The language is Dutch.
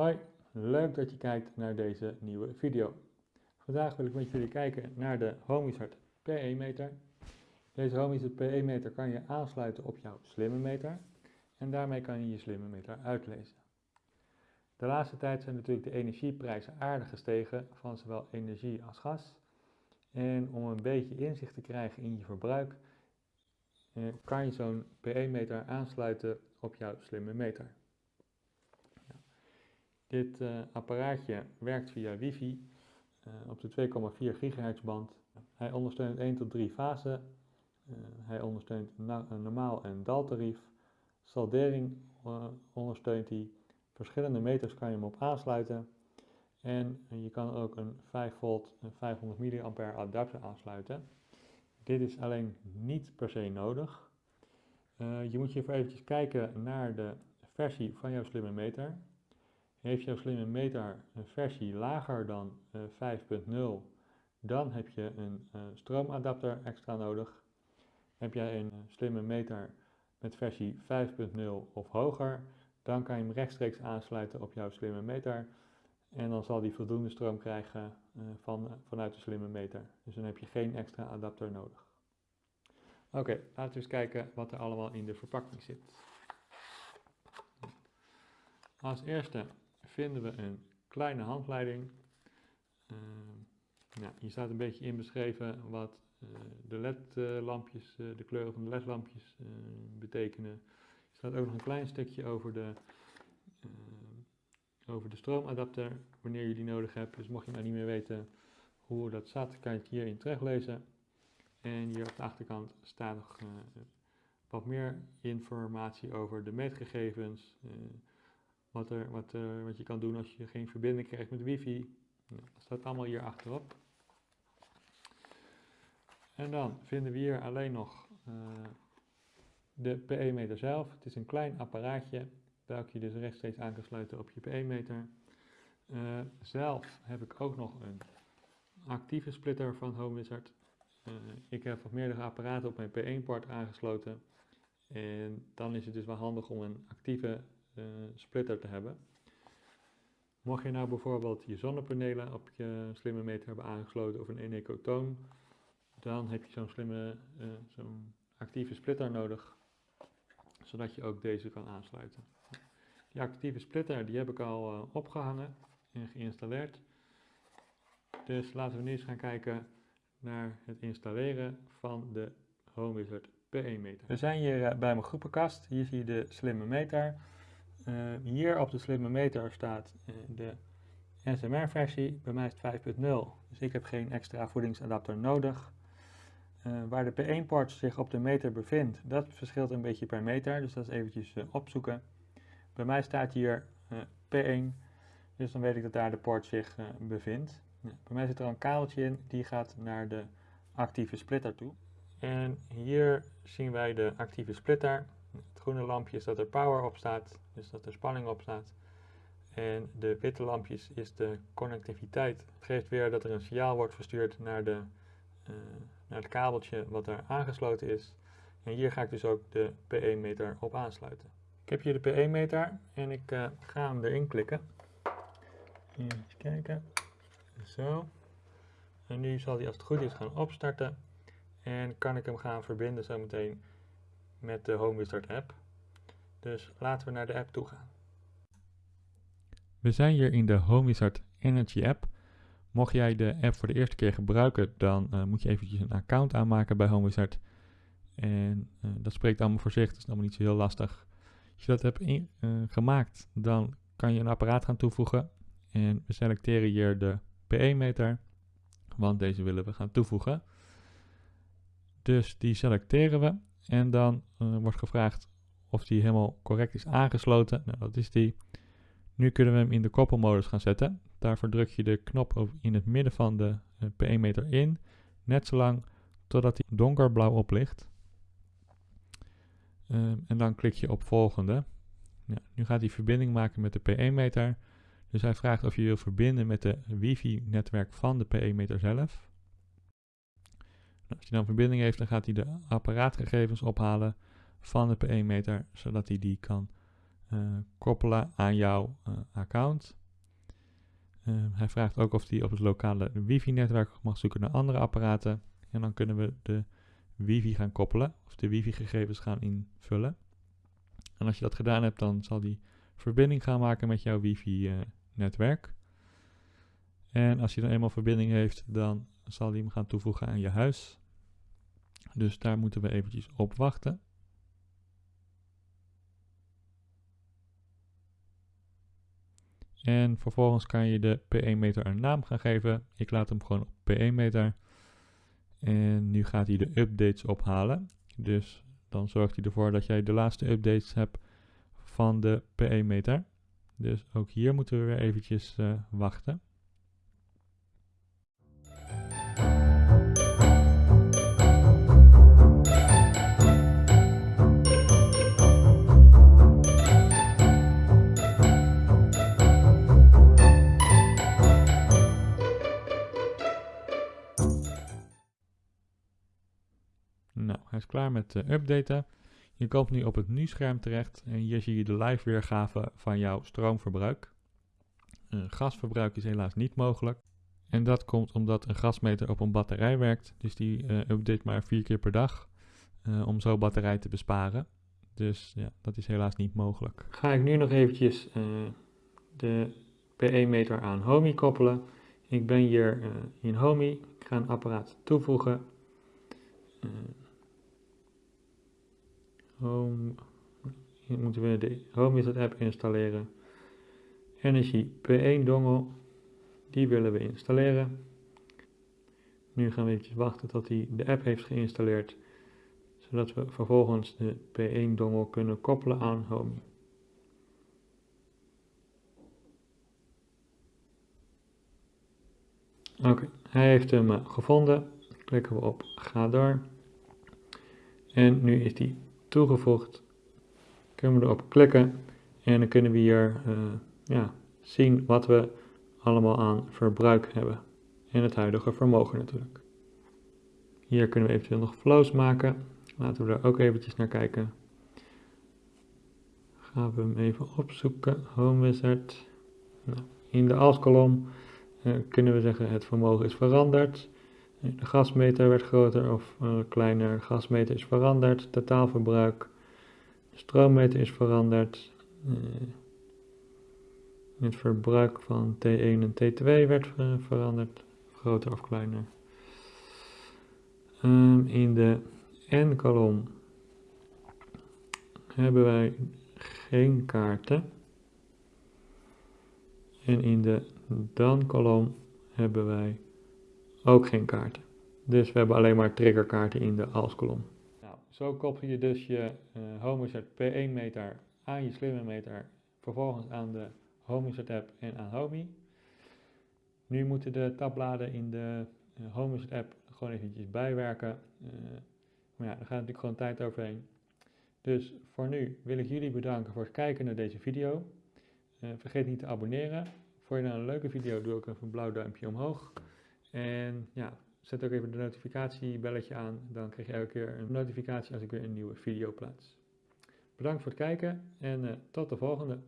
Hoi, leuk dat je kijkt naar deze nieuwe video. Vandaag wil ik met jullie kijken naar de HomeWizard PE-meter. Deze HomeWizard PE-meter kan je aansluiten op jouw slimme meter en daarmee kan je je slimme meter uitlezen. De laatste tijd zijn natuurlijk de energieprijzen aardig gestegen van zowel energie als gas. En om een beetje inzicht te krijgen in je verbruik, eh, kan je zo'n PE-meter aansluiten op jouw slimme meter. Dit uh, apparaatje werkt via wifi uh, op de 2,4 gigahertz band. Hij ondersteunt 1 tot 3 fasen. Uh, hij ondersteunt een normaal en dal-tarief. Saldering ondersteunt hij. Verschillende meters kan je hem op aansluiten. En je kan ook een 5 volt en 500 mA adapter aansluiten. Dit is alleen niet per se nodig. je moet je even eventjes kijken naar de versie van jouw slimme meter. Heeft jouw slimme meter een versie lager dan uh, eh, 5.0, dan heb je een uh, stroomadapter extra nodig. Heb jij een slimme meter met versie 5.0 of hoger, dan kan je hem rechtstreeks aansluiten op jouw slimme meter. En dan zal die voldoende stroom krijgen van, vanuit de slimme meter. Dus dan heb je geen extra adapter nodig. Oké, laten we eens kijken wat er allemaal in de verpakking zit. Als eerste vinden we een kleine handleiding. Uh, ja, hier staat een beetje in beschreven wat uh, de LED-lampjes, uh, de kleuren van de LED-lampjes eh, betekenen. Er staat ook nog een klein stukje over de, over de stroomadapter, wanneer je die nodig hebt. Dus mocht je nou niet meer weten hoe dat staat, kan je het hierin teruglezen. En hier op de achterkant staat nog wat meer informatie over de meetgegevens, wat, er, wat, uh, wat je kan doen als je geen verbinding krijgt met wifi. Nou, dat staat allemaal hier achterop. En dan vinden we hier alleen nog uh, de PE-meter zelf. Het is een klein apparaatje, welke je dus rechtstreeks aan kan sluiten op je PE-meter. Eh, zelf heb ik ook nog een actieve splitter van HomeWizard. ik heb wat meerdere apparaten op mijn P1-port aangesloten. En dan is het dus wel handig om een actieve splitter te hebben. Mocht je nou bijvoorbeeld je zonnepanelen op je slimme meter hebben aangesloten of een Enecotoon, dan heb je zo'n slimme, uh, zo'n actieve splitter nodig, zodat je ook deze kan aansluiten. Die actieve splitter die heb ik al uh, opgehangen en geïnstalleerd. Dus laten we nu eens gaan kijken naar het installeren van de HomeWizard PE-meter. We zijn hier bij mijn groepenkast. Hier zie je de slimme meter. Uh, hier op de slimme meter staat uh, de SMR-versie. Bij mij is het 5.0, dus ik heb geen extra voedingsadapter nodig. Uh, waar de P1-port zich op de meter bevindt, dat verschilt een beetje per meter, dus dat is eventjes opzoeken. Bij mij staat hier P1, dus dan weet ik dat daar de port zich bevindt. bij mij zit er een kabeltje in, die gaat naar de actieve splitter toe. En hier zien wij de actieve splitter. Groene lampje is dat er power op staat, dus dat er spanning op staat. En de witte lampjes is de connectiviteit. Het geeft weer dat er een signaal wordt verstuurd naar, de, uh, naar het kabeltje wat er aangesloten is. En hier ga ik dus ook de PE-meter op aansluiten. Ik heb hier de PE-meter en ik uh, ga hem erin klikken. Even kijken. Zo. En nu zal hij als het goed is gaan opstarten. En kan ik hem gaan verbinden zometeen met de HomeWizard app. Dus laten we naar de app toe gaan. We zijn hier in de HomeWizard Energy app. Mocht jij de app voor de eerste keer gebruiken, dan uh, moet je eventjes een account aanmaken bij HomeWizard. En uh, dat spreekt allemaal voor zich, dat is allemaal niet zo heel lastig. Als je dat hebt uh, gemaakt, dan kan je een apparaat gaan toevoegen. En we selecteren hier de PE-meter, want deze willen we gaan toevoegen. Dus die selecteren we. En dan uh, wordt gevraagd of die helemaal correct is aangesloten. Nou, dat is die. Nu kunnen we hem in de koppelmodus gaan zetten. Daarvoor druk je de knop in het midden van de uh, PE-meter in. Net zolang totdat hij donkerblauw oplicht. Uh, en dan klik je op volgende. Ja, nu gaat hij verbinding maken met de PE-meter. Dus hij vraagt of je wil verbinden met de wifi-netwerk van de PE-meter zelf. Als hij dan verbinding heeft, dan gaat hij de apparaatgegevens ophalen van de PE-meter, zodat hij die kan eh, koppelen aan jouw eh, account. Ehm, hij vraagt ook of hij op het lokale wifi-netwerk mag zoeken naar andere apparaten. En dan kunnen we de wifi gaan koppelen of de wifi-gegevens gaan invullen. En als je dat gedaan hebt, dan zal die verbinding gaan maken met jouw wifi-netwerk. en als je dan eenmaal verbinding heeft, dan zal hij hem gaan toevoegen aan je huis. Dus daar moeten we eventjes op wachten. En vervolgens kan je de P1-meter een naam gaan geven. Ik laat hem gewoon op P1-meter. En nu gaat hij de updates ophalen. Dus dan zorgt hij ervoor dat jij de laatste updates hebt van de P1-meter. Dus ook hier moeten we weer eventjes uh, wachten. Klaar met uh, updaten. Je komt nu op het nu-scherm terecht en hier zie je de live weergave van jouw stroomverbruik. Gasverbruik is helaas niet mogelijk. En dat komt omdat een gasmeter op een batterij werkt. Dus die uh, update maar vier keer per dag om zo batterij te besparen. Dus ja, dat is helaas niet mogelijk. Ga ik nu nog eventjes de PE-meter aan Homey koppelen. Ik ben hier in Homey. Ik ga een apparaat toevoegen. Home, hier moeten we de Home app installeren. Energy P1 dongle, die willen we installeren. Nu gaan we even wachten tot hij de app heeft geïnstalleerd, zodat we vervolgens de P1 dongle kunnen koppelen aan Home. Oké, hij heeft hem uh, gevonden. Klikken we op ga door. En nu is die toegevoegd. Kunnen we erop klikken en dan kunnen we hier uh, ja, zien wat we allemaal aan verbruik hebben. En het huidige vermogen natuurlijk. Hier kunnen we eventueel nog flows maken. Laten we daar ook eventjes naar kijken. Gaan we hem even opzoeken. Home Wizard. Nou, in de als-kolom uh, kunnen we zeggen het vermogen is veranderd. De gasmeter werd groter of uh, kleiner. Gasmeter is veranderd. Totaalverbruik. De stroommeter is veranderd. Uh, het verbruik van T1 en T2 werd uh, veranderd. Groter of kleiner. Um, in de N-kolom hebben wij geen kaarten. En in de dan-kolom hebben wij ook geen kaarten. Dus we hebben alleen maar triggerkaarten in de als-kolom. Nou, zo koppel je dus je uh, HomeSet P1 meter aan je slimme meter, vervolgens aan de HomeSet app en aan Homey. Nu moeten de tabbladen in de uh, eh, app gewoon eventjes bijwerken. Uh, maar ja, daar gaat natuurlijk gewoon tijd overheen. Dus voor nu wil ik jullie bedanken voor het kijken naar deze video. Vergeet niet te abonneren. Vond je nou een leuke video, doe ook even een blauw duimpje omhoog. En ja, zet ook even de notificatiebelletje aan. Dan krijg je elke keer een notificatie als ik weer een nieuwe video plaats. Bedankt voor het kijken en uh, tot de volgende.